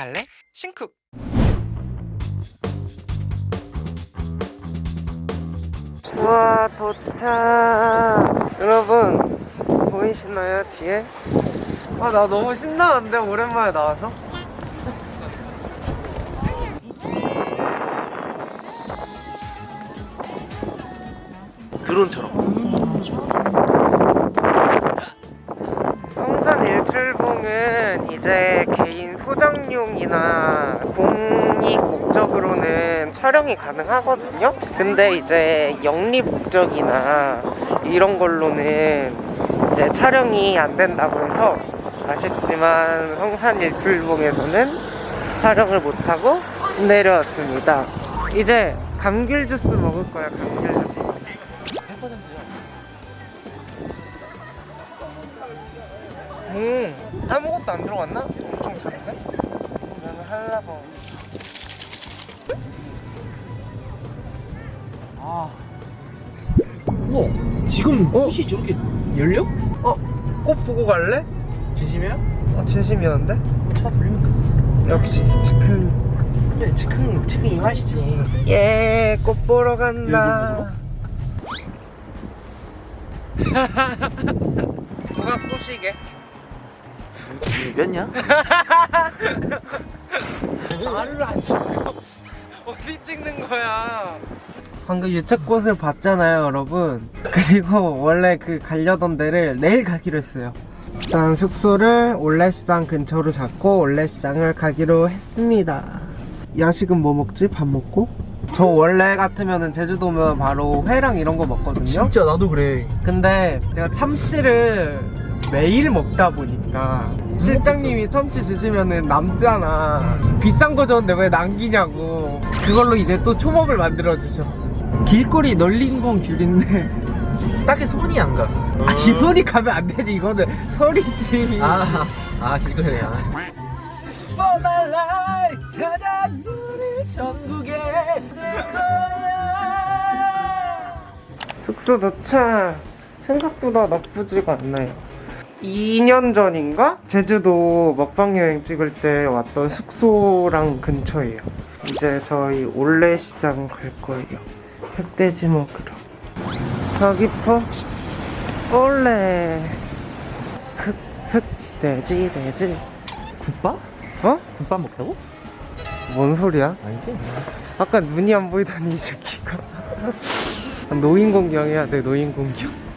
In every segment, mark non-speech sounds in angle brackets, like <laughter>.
갈래? 신쿡 와 도착 여러분 보이시나요 뒤에? 아 나 너무 신나는데 오랜만에 나와서 드론처럼 성산 일출봉은 이제 개인 소장용이나 공익 목적으로는 촬영이 가능하거든요. 근데 이제 영리 목적이나 이런 걸로는 이제 촬영이 안 된다고 해서 아쉽지만 성산 일 출봉에서는 촬영을 못하고 내려왔습니다. 이제 감귤 주스 먹을 거야, 감귤 주스. 음 아무것도 안 들어갔나? 엄청 다른데? 나는 한라봉 아. 우와, 지금 꽃이 저렇게 열려? 어? 꽃 보고 갈래? 진심이야? 어 진심이었는데? 차 돌리면 역시 즉흥 그래, 즉흥, 즉흥 이 맛이지. 예꽃 보러 간다 <laughs> 누가 꼬시게? 몇냐? 말을 안 찍고 어디 찍는 거야? 방금 유채꽃을 봤잖아요 여러분 그리고 원래 그 가려던 데를 내일 가기로 했어요 일단 숙소를 올레시장 근처로 잡고 올레시장을 가기로 했습니다 야식은 뭐 먹지? 밥 먹고? 저 원래 같으면은 제주도 오면 바로 회랑 이런 거 먹거든요 진짜 나도 그래. 근데 제가 참치를 매일 먹다 보니까 실장님이 참치 주시면은 남잖아 비싼 거 줬는데 왜 남기냐고. 그걸로 이제 또 초밥을 만들어 주셔. 길거리 널린 건 귤인데 딱히 손이 안 가. 아니 손이 가면 안 되지. 이거는 설이지. 아, 아, 길거리야. For my life, 찾아 우리 전국에 될 거야. 숙소 도착. 생각보다 나쁘지가 않나요 2년 전인가? 제주도 먹방 여행 찍을 때 왔던 숙소랑 근처예요 이제 저희 올레시장 갈 거예요 흑돼지 먹으러 가기퍼 올레 흑 흑돼지 돼지 국밥? 어? 국밥 먹자고? 뭔 소리야? 아니지. 아까 눈이 안 보이더니 이 새끼가 <laughs> 노인 공경 해야 돼 노인 공경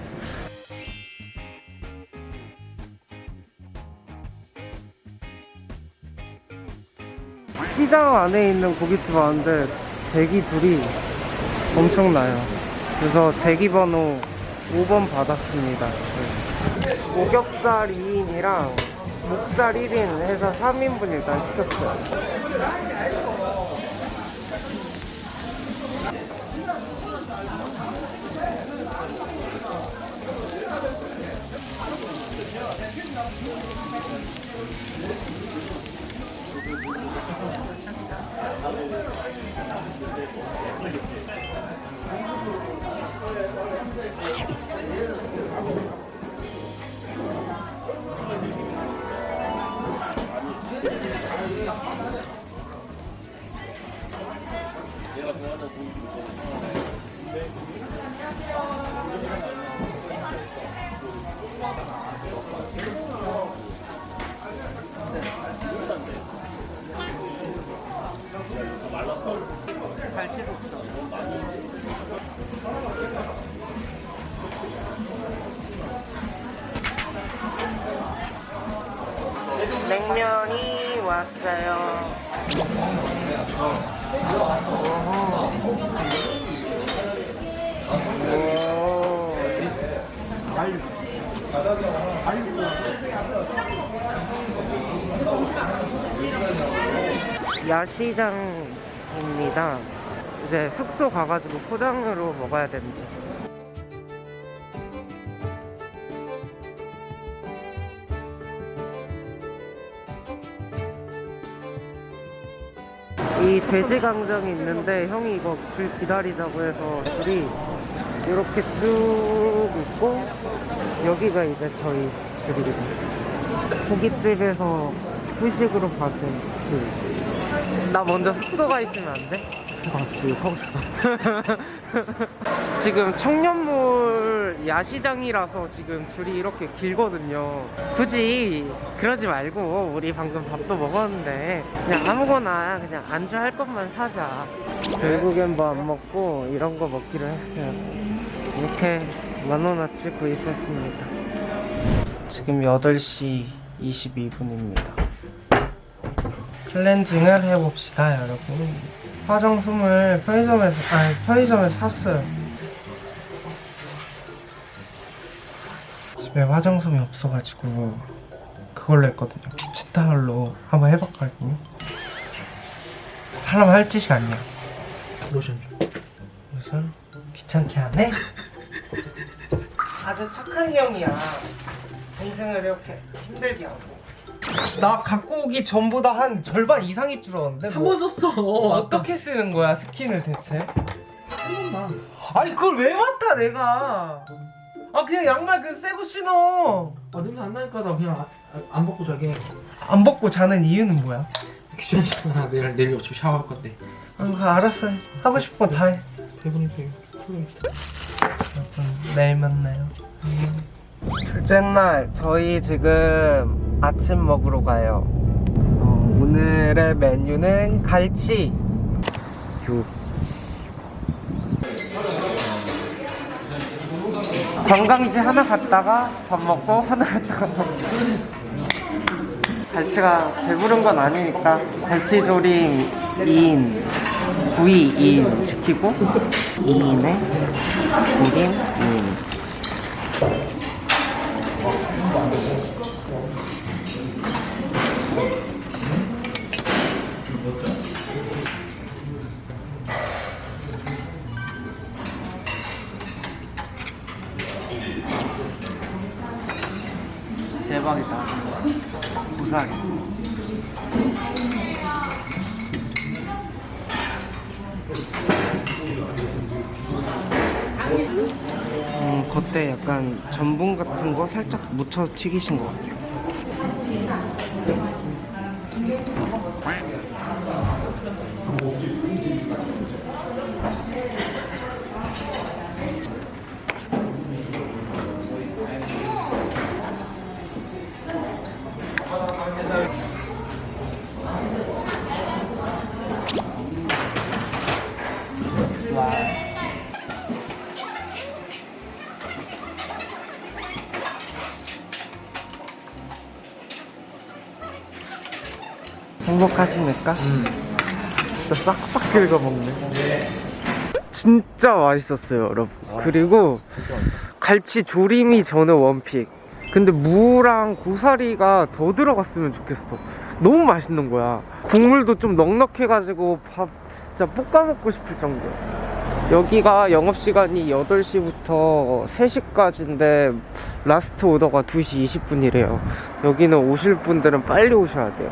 시장 안에 있는 고깃집 왔는데 대기 둘이 엄청나요. 그래서 대기 번호 5번 받았습니다. 오겹살 2인이랑 목살 1인 해서 3인분 일단 시켰어요 내가 좋아하는 고기 안녕하세요. 갈치도 없죠. 냉면이 왔어요. 오. 야시장입니다. 이제 숙소 가가지고 포장으로 먹어야 되는데. 이 돼지 강정이 있는데 형이 이거 줄 기다리자고 해서 줄이 이렇게 쭉 있고 여기가 이제 저희 줄이거든요. 고깃집에서 후식으로 받은 그. 나 먼저 숙소가 있으면 안 돼? 아 진짜 욕하고 싶다 <laughs> 지금 청년몰 야시장이라서 지금 줄이 이렇게 길거든요. 굳이 그러지 말고 우리 방금 밥도 먹었는데 그냥 아무거나 그냥 안주 할 것만 사자. 결국엔 뭐 안 먹고 이런 거 먹기로 했어요. 이렇게 만 원어치 구입했습니다. 지금 8시 22분입니다. 클렌징을 해봅시다, 여러분. 화장솜을 편의점에서 아니 편의점에서 샀어요. 집에 화장솜이 없어가지고 그걸로 했거든요. 키치타올로 한번 해봤거든요. 사람 할 짓이 아니야. 로션 무슨 귀찮게 하네? 아주 착한 형이야. 동생을 이렇게 힘들게 하고. 나 갖고 오기 전보다 한 절반 이상이 줄었는데 뭐 썼어. 어떻게 쓰는 거야 스킨을 대체? 한 번만. 아니 그걸 왜 맡아 내가? 아 그냥 양말 그 새거 신어. 아 냄새 안 나니까 나 그냥 아- 아- 안 벗고 자게. 안 벗고 자는 이유는 뭐야? 귀찮잖아. 내일 내일 어차피 샤워할 건데. 아 알았어. 하고 싶은 거 다 해. 배부르니까 여러분 내일 만나요? 둘째 날 저희 지금 아침 먹으러 가요. 어, 오늘의 메뉴는 갈치. 육 관광지 하나 갔다가 밥 먹고 하나 갔다가 갈치가 배부른 건 아니니까 갈치조림 2인 구이 2인 시키고 2인에 조림 2인 대박이다 고사리 음, 겉에 약간 전분 같은 거 살짝 묻혀 튀기신 것 같아요. 행복하십니까? 진짜 싹싹 긁어 먹네. 진짜 맛있었어요, 여러분. 그리고 갈치 조림이 저는 one pick. 근데 무랑 고사리가 더 들어갔으면 좋겠어. 너무 맛있는 거야. 국물도 좀 넉넉해가지고 밥 진짜 볶아 먹고 싶을 정도였어. 여기가 영업시간이 8시부터 3시까지인데 라스트 오더가 2시 20분이래요. 여기는 오실 분들은 빨리 오셔야 돼요.